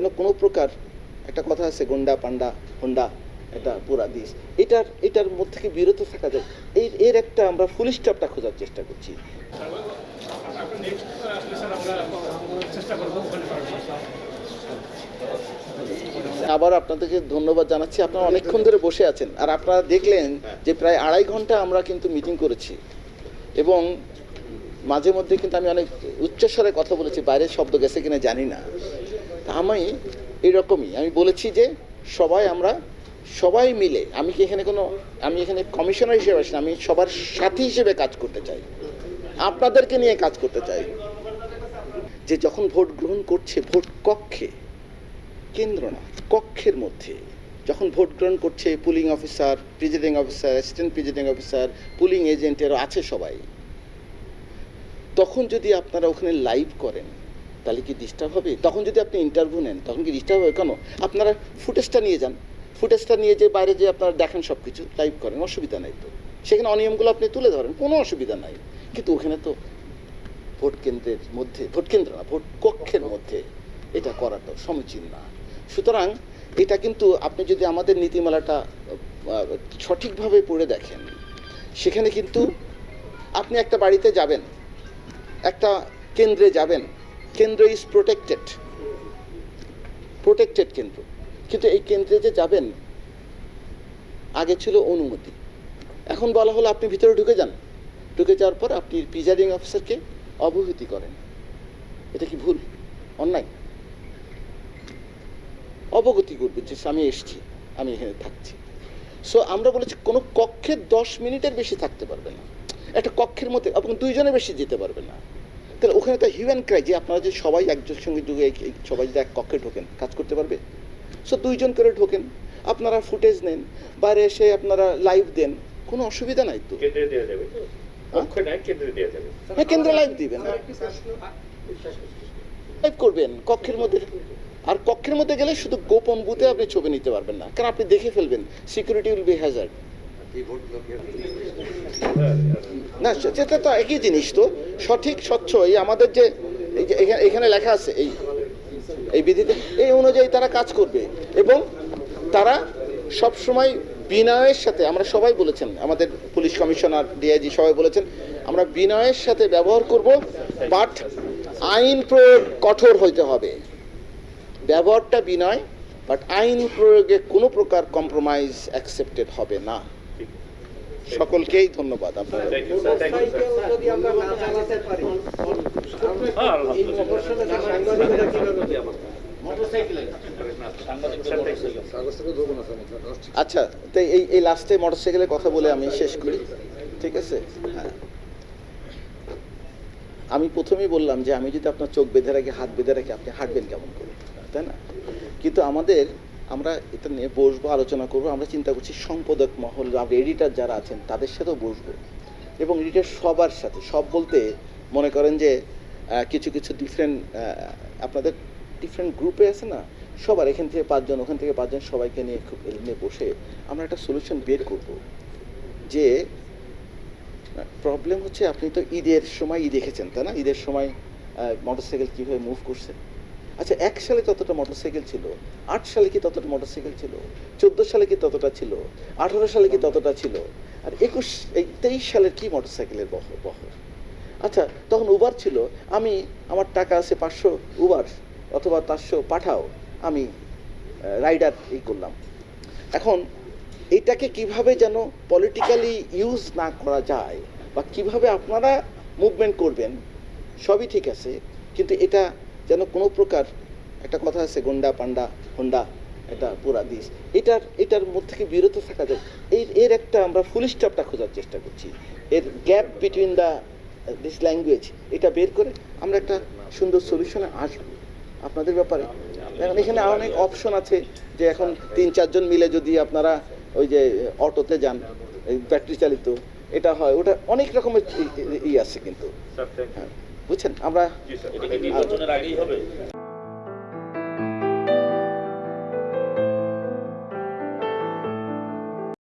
যেন কোনো প্রকার একটা কথা আছে, গন্ডা পান্ডা হোন্ডা, এটা পুরা দিস। এটার এটার মধ্যে থেকে বিরত থাকা যায়? এই এর একটা আমরা ফুল স্টপটা খোঁজার চেষ্টা করছি। আবার আপনাদেরকে ধন্যবাদ জানাচ্ছি। আপনারা অনেকক্ষণ ধরে বসে আছেন। আর আপনারা দেখলেন যে প্রায় আড়াই ঘণ্টা আমরা কিন্তু মিটিং করেছি। এবং মাঝে মধ্যে কিন্তু আমি অনেক উচ্চস্বরে কথা বলেছি, বাইরের শব্দ গেছে কিনা জানি না। আমি এরকমই। আমি বলেছি যে সবাই আমরা সবাই মিলে, আমি কি এখানে কোনো, আমি এখানে কমিশনার হিসেবে আসি আমি সবার সাথী হিসেবে কাজ করতে চাই। আপনাদেরকে নিয়ে কাজ করতে চাই। যে যখন ভোট গ্রহণ করছে ভোট কক্ষে, কেন্দ্র না, কক্ষের মধ্যে, যখন ভোট গ্রহণ করছে polling officer presiding officer assistant presiding officer polling এজেন্টেরও আছে সবাই। তখন যদি আপনারা ওখানে লাইভ করেন তাহলে কি ডিস্টার্ব হবে? তখন যদি আপনি ইন্টারভিউ নেন, তখন কি ডিস্টার্ব হবে? কেন? আপনারা ফুটেজটা নিয়ে যান। ফুটেজটা নিয়ে যে বাইরে যে আপনারা দেখেন সব কিছু লাইভ করেন, অসুবিধা নাই তো। সেখানে অনিয়মগুলো আপনি তুলে ধরেন, কোনো অসুবিধা নাই। কিন্তু ওখানে তো ভোট কেন্দ্রের মধ্যে, ভোট কেন্দ্র না, ভোট কক্ষের মধ্যে এটা করাটা সমীচীন না। সুতরাং এটা কিন্তু আপনি যদি আমাদের নীতিমালাটা সঠিকভাবে পড়ে দেখেন, সেখানে কিন্তু আপনি একটা বাড়িতে যাবেন, একটা কেন্দ্রে যাবেন কেন্দ্র ইজ প্রোটেক্টেড প্রোটেক্টেড কেন্দ্র। কিন্তু এই কেন্দ্রে যে যাবেন, আগে ছিল অনুমতি। এখন বলা হলো আপনি ভিতরে ঢুকে যান। ঢুকে যাওয়ার পর আপনি প্রিজাইডিং অফিসারকে অবহিতি করেন। এটা কি ভুল? অন্যায়? অবগতি করবে যে আমি এসছি, আমি এখানে থাকছি। সো আমরা বলেছি কোনো কক্ষে দশ মিনিটের বেশি থাকতে পারবে না। একটা কক্ষের মধ্যে, এবং দুইজনের বেশি যেতে পারবে না। তাহলে ওখানে তো হিউম্যান ক্রাই যে আপনারা যে সবাই একজনের সঙ্গে যুগে সবাই যদি এক কক্ষে ঢোকেন কাজ করতে পারবে? সো দুইজন করে ঢোকেন আপনারা ফুটেজ নেন বাইরে এসে আপনারা লাইভ দেন কোনো অসুবিধা নাই তো? দেওয়া হ্যাঁ? কেন্দ্রে লাইভ দিবেন লাইভ করবেন কক্ষের মধ্যে আর কক্ষের মধ্যে গেলে শুধু গোপন বুথে আপনি ছবি নিতে পারবেন না কারণ আপনি দেখে ফেলবেন সিকিউরিটি উইল বি হ্যাজার্ড না সেটা তো একই জিনিস তো। সঠিক, স্বচ্ছ, এই আমাদের যে এই যে এখানে এখানে লেখা আছে, এই এই বিধিতে এই অনুযায়ী তারা কাজ করবে। এবং তারা সব সময় বিনয়ের সাথে আমরা সবাই বলেছেন, আমাদের পুলিশ কমিশনার, ডিআইজি সবাই বলেছেন, আমরা বিনয়ের সাথে ব্যবহার করব, বাট আইন প্রয়োগ কঠোর হইতে হবে। ব্যবহারটা বিনয়, বাট আইন প্রয়োগে কোনো প্রকার কম্প্রোমাইজ অ্যাকসেপ্টেড হবে না। সকলকেই ধন্যবাদ কীভাবে আচ্ছা তো এই এই লাস্টে মোটরসাইকেলের কথা বলে আমি শেষ করি ঠিক আছে? হ্যাঁ। আমি প্রথমেই বললাম যে আমি যদি আপনার চোখ বেঁধে রাখি হাত বেঁধে রাখি আপনি হাঁটবেন কেমন করে তাই না? কিন্তু আমাদের আমরা এটা নিয়ে বসবো, আলোচনা করব। আমরা চিন্তা করছি সম্পাদক মহল এডিটার যারা আছেন, তাদের সাথেও বসবো। এবং এডিটার সবার সাথে, সব বলতে মনে করেন যে কিছু কিছু ডিফারেন্ট আপনাদের ডিফারেন্ট গ্রুপে আছে না? সবার এখান থেকে পাঁচজন, ওখান থেকে পাঁচজন সবাইকে নিয়ে খুব নিয়ে বসে আমরা একটা সলিউশন বের করব। যে প্রবলেম হচ্ছে আপনি তো ঈদের সময় ঈদ দেখেছেন, তাই না? ঈদের সময় মোটরসাইকেল কীভাবে মুভ করছে? আচ্ছা এক সালে ততটা মোটরসাইকেল ছিল? আট সালে কি ততটা মোটরসাইকেল ছিল? চোদ্দ সালে কি ততটা ছিল? আঠারো সালে কি ততটা ছিল? আর একুশ, এই তেইশ সালের কি মোটরসাইকেলের বহর বহর? আচ্ছা তখন উবার ছিল। আমি, আমার টাকা আছে পাঁচশো উবার অথবা চারশো পাঠাও। আমি রাইডার এই করলাম। এখন এটাকে কীভাবে যেন পলিটিক্যালি ইউজ না করা যায় বা কীভাবে আপনারা মুভমেন্ট করবেন, সবই ঠিক আছে। কিন্তু এটা যেন কোনো প্রকার একটা কথা আছে গন্ডা পান্ডা হোন্ডা এটা পুরা দিস এটার এটার মধ্যে থেকে বিরত থাকা যায়। এর এর একটা আমরা ফুল স্টপটা খোঁজার চেষ্টা করছি। এর gap between the this language এটা বের করে আমরা একটা সুন্দর সলিউশনে আসব। আপনাদের ব্যাপারে? এখন এখানে অনেক অপশন আছে যে এখন তিন চারজন মিলে যদি আপনারা ওই যে অটোতে যান এই ব্যাটারি চালিত এটা হয়। ওটা অনেক রকমের ই আছে কিন্তু। বুঝছেন? আমরা